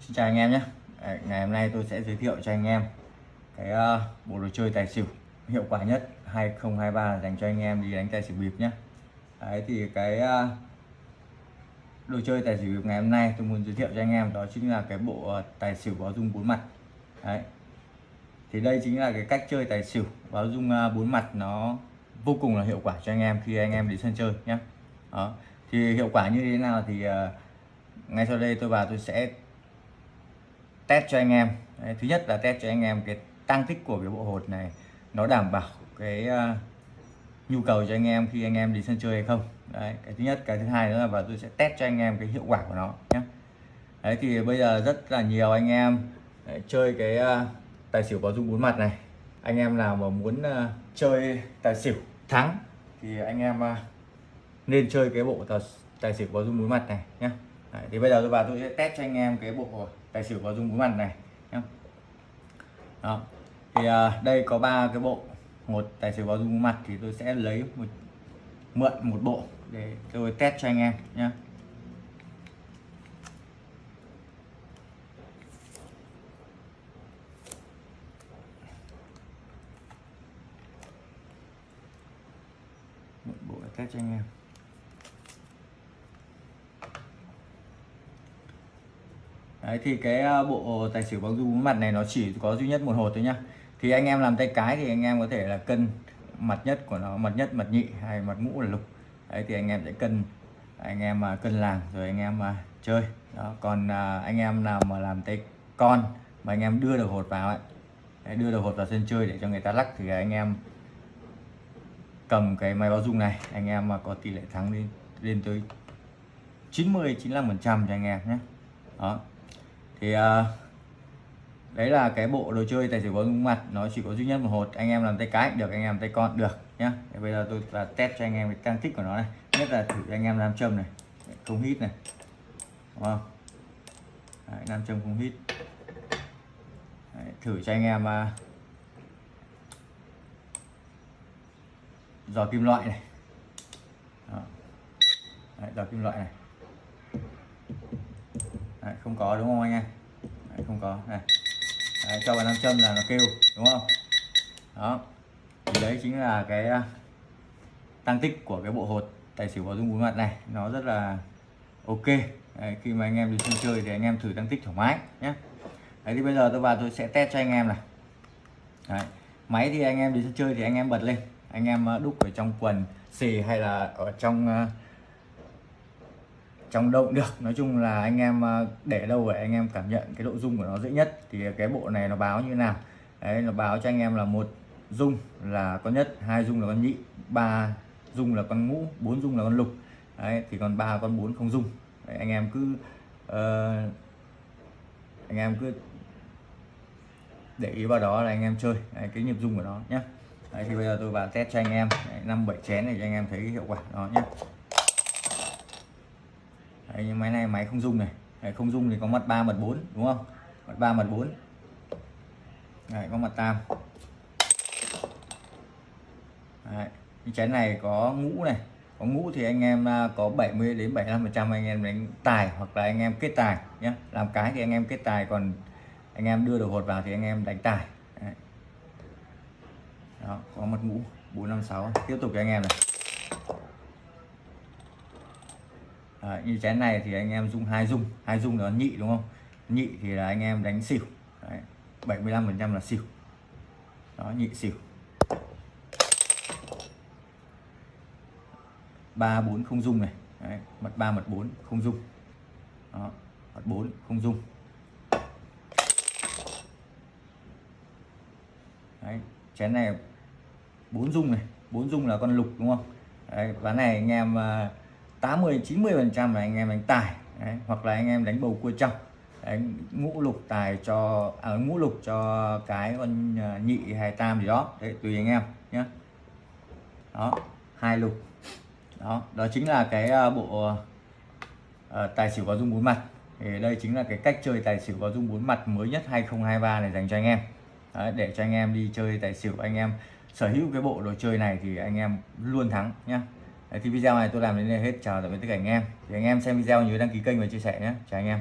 Xin chào anh em nhé. Đấy, Ngày hôm nay tôi sẽ giới thiệu cho anh em cái uh, bộ đồ chơi tài xỉu hiệu quả nhất 2023 dành cho anh em đi đánh tài xỉu bịp nhé. Đấy thì cái uh, đồ chơi tài xỉu bịp ngày hôm nay tôi muốn giới thiệu cho anh em đó chính là cái bộ uh, tài xỉu báo dung bốn mặt. Đấy. Thì đây chính là cái cách chơi tài xỉu báo dung bốn mặt nó vô cùng là hiệu quả cho anh em khi anh em đi sân chơi nhé. Đó. Thì hiệu quả như thế nào thì uh, ngay sau đây tôi vào tôi sẽ test cho anh em. Đấy, thứ nhất là test cho anh em cái tăng tích của cái bộ hột này nó đảm bảo cái uh, nhu cầu cho anh em khi anh em đi sân chơi hay không. Đấy, cái thứ nhất. Cái thứ hai nữa là và tôi sẽ test cho anh em cái hiệu quả của nó nhé. Đấy thì bây giờ rất là nhiều anh em đấy, chơi cái uh, tài xỉu báo dung bốn mặt này. Anh em nào mà muốn uh, chơi tài xỉu thắng thì anh em uh, nên chơi cái bộ tài, tài xỉu báo dung bốn mặt này nhé. Đấy, thì bây giờ tôi vào tôi sẽ test cho anh em cái bộ tài xỉu báo dung bốn mặt này nhé đó thì uh, đây có ba cái bộ. Một tài xỉu báo dung bốn mặt thì tôi sẽ lấy một mượn một bộ để tôi test cho anh em nhé mượn bộ để test cho anh em. Đấy thì cái à, bộ tài xỉu bóng dung mặt này nó chỉ có duy nhất một hột thôi nhá. Thì anh em làm tay cái thì anh em có thể là cân mặt nhất của nó mặt nhất mặt nhị hay mặt ngũ là lục. Đấy thì anh em sẽ cân anh em mà cân làng rồi anh em mà chơi. Đó còn à, anh em nào mà làm tay con mà anh em đưa được hột vào ấy đấy, đưa được hột vào sân chơi để cho người ta lắc thì anh em cầm cái máy báo dung này anh em mà có tỷ lệ thắng lên lên tới 90 95 phần trăm cho anh em nhé. Đó thì uh, đấy là cái bộ đồ chơi tài xỉu báo mặt. Nó chỉ có duy nhất một hột. Anh em làm tay cái được anh em làm tay con được nhá. Thì bây giờ tôi là test cho anh em cái tăng tích của nó này. Nhất là thử anh em làm châm này. Không hít này. Đúng không? Đấy, nam châm không hít. Đấy, thử cho anh em uh, giò kim loại này. Đó. Đấy, giò kim loại này không có đúng không anh em? Đấy, không có. Này đấy, cho vào nam châm là nó kêu đúng không? Đó. Thì đấy chính là cái à, tăng tích của cái bộ hột tài xỉu báo dung bốn mặt này. Nó rất là ok. Đấy, khi mà anh em đi sân chơi thì anh em thử tăng tích thoải mái nhé đấy thì bây giờ tôi vào tôi sẽ test cho anh em này. Đấy. máy thì anh em đi sân chơi thì anh em bật lên. Anh em à, đúc ở trong quần xì hay là ở trong uh, trong động được. Nói chung là anh em à, để đâu để anh em cảm nhận cái độ rung của nó dễ nhất. Thì cái bộ này nó báo như thế nào? Đấy nó báo cho anh em là một rung là con nhất hai rung là con nhị ba rung là con ngũ bốn rung là con lục. Đấy thì còn ba con bốn không rung đấy, anh em cứ uh, anh em cứ để ý vào đó là anh em chơi. Đấy, cái nhịp rung của nó nhé đấy, thì bây giờ tôi vào test cho anh em. Năm bảy chén này cho anh em thấy hiệu quả đó nhé Đấy, nhưng máy này máy không dung này. Đấy, không dung thì có mặt 3 mặt 4 đúng không? Mặt 3 mặt 4 Đấy, có mặt tam. Đấy, cái chén này có ngũ này. Có ngũ thì anh em à, có 70 đến 75 phần trăm anh em đánh tài hoặc là anh em kết tài nhé làm cái thì anh em kết tài còn anh em đưa được hột vào thì anh em đánh tài. Đấy. đó có mặt ngũ 456 tiếp tục cho anh em này. Đấy, như chén này thì anh em dùng hai dung hai dung là nhị đúng không? Nhị thì là anh em đánh xỉu. Đấy, 75 phần trăm là xỉu. Đó nhị xỉu. Ba bốn không dung này. Đấy, mặt ba mặt bốn không dung đó mặt bốn không dung Đấy, chén này bốn dung này. Bốn dung là con lục đúng không? Đấy, ván này anh em uh, 80 90 phần trăm là anh em đánh tài đấy, hoặc là anh em đánh bầu cua trong. Đấy, ngũ lục tài cho à, ngũ lục cho cái con à, nhị hay tam gì đó đấy tùy anh em nhé đó hai lục. Đó đó chính là cái à, bộ uh, tài xỉu có dung bốn mặt. Thì đây chính là cái cách chơi tài xỉu có dung bốn mặt mới nhất 2023 này dành cho anh em. Đấy, để cho anh em đi chơi tài xỉu anh em sở hữu cái bộ đồ chơi này thì anh em luôn thắng nhá. Đấy, thì video này tôi làm đến đây hết. Chào tạm biệt tất cả anh em. Thì anh em xem video nhớ đăng ký kênh và chia sẻ nhé. Chào anh em.